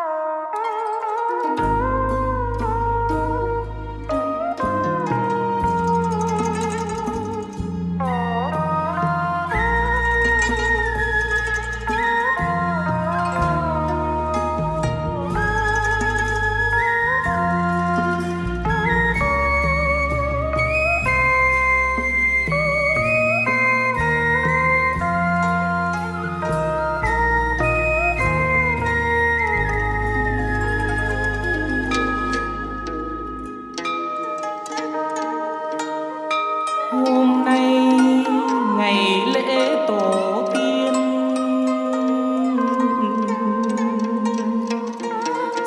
Oh.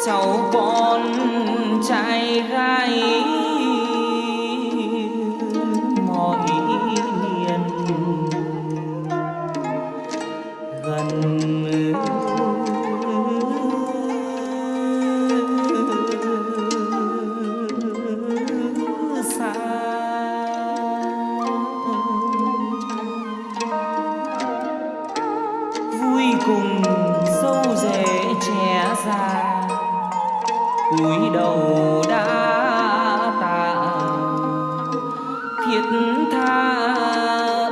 เจ้าบนใจร้า cúi đầu đã tạ thiết tha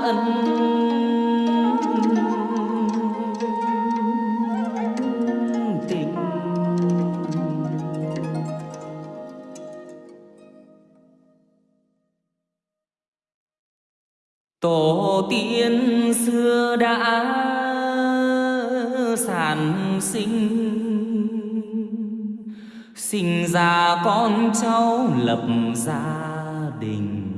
ân. Tình. Tổ tiên xưa đã sản sinh sinh ra con cháu lập gia đình.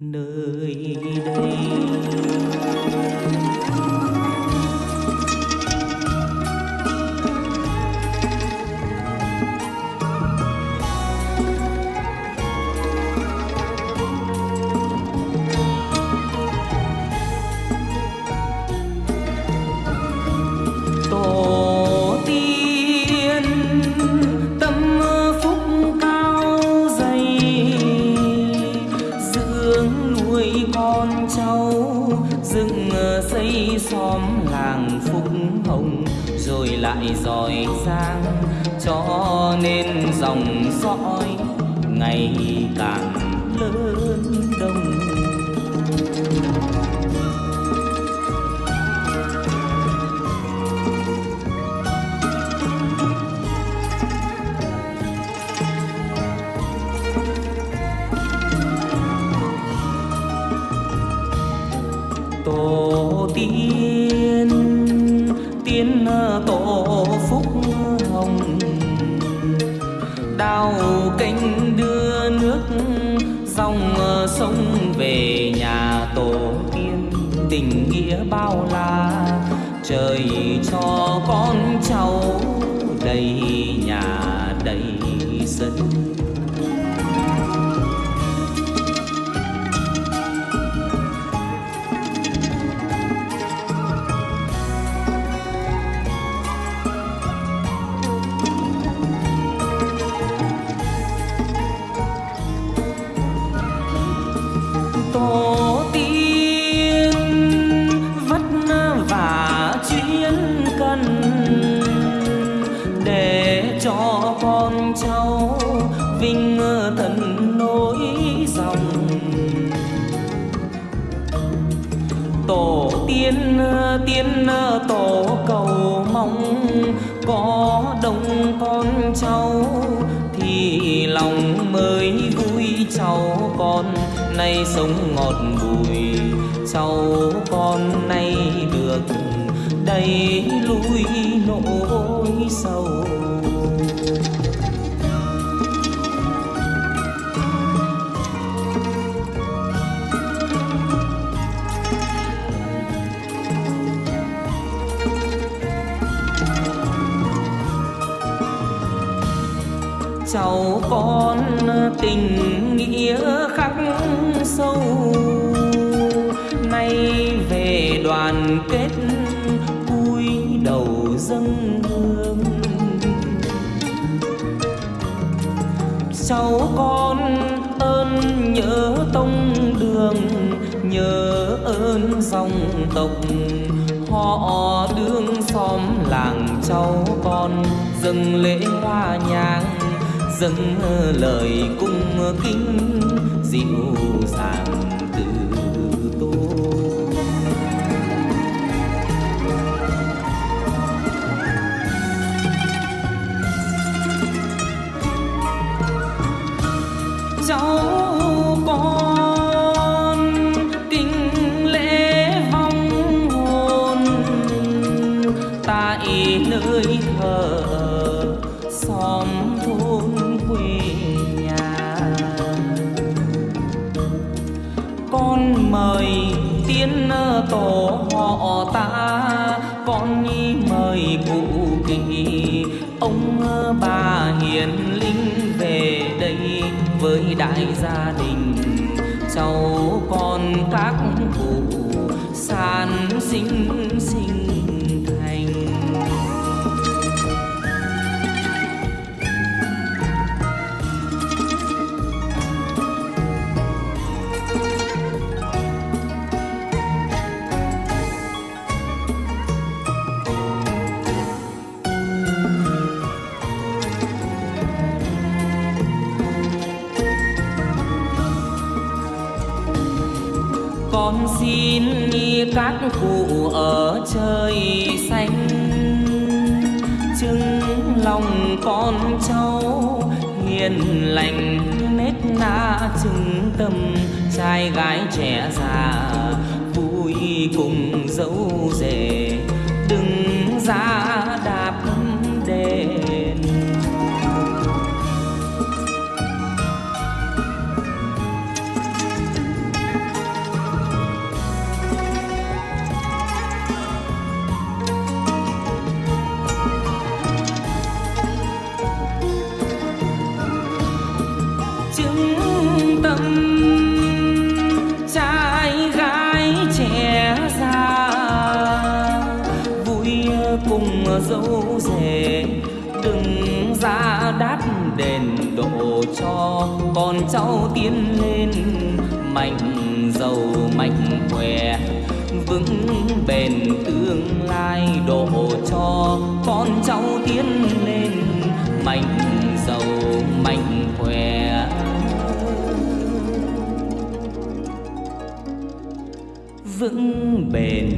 Nơi đây không rồi lại giỏi giang cho nên dòng dõi ngày càng lớn đông. Tiên tổ phúc hồng. Đào kênh đưa nước, dòng sông về nhà tổ tiên. Tình nghĩa bao la, trời cho con cháu đầy nhà đầy sân vinh thần nối dòng. Tổ tiên tiên tổ cầu mong có đông con cháu, thì lòng mới vui cháu con. Nay sống ngọt bùi, cháu con nay được đầy lui nỗi sầu. Cháu con tình nghĩa khắc sâu. Nay về đoàn kết, vui đầu dâng hương. Cháu con ơn nhớ tông đường, nhớ ơn dòng tộc. Họ đương xóm làng cháu con, dâng lễ hoa nhang dâng lời cung kính dịu dàng từ tôn cháu con kính lễ vong hồn tại nơi thờ xóm thôn. Mời tiến tổ họ ta con nhi mời cụ kỳ ông bà hiền linh về đây với đại gia đình. Cháu con các cụ san sinh sinh xin xin các cụ ở trời xanh. Chứng lòng con cháu, hiền lành nết na chứng tâm. Trai gái trẻ già, vui cùng dấu rể, đừng ra cùng dâu rể. Đừng ra đát đền độ cho con cháu tiến lên. Mạnh giàu, mạnh khỏe, vững bền tương lai độ cho con cháu tiến lên. Mạnh giàu, mạnh khỏe. Vững bền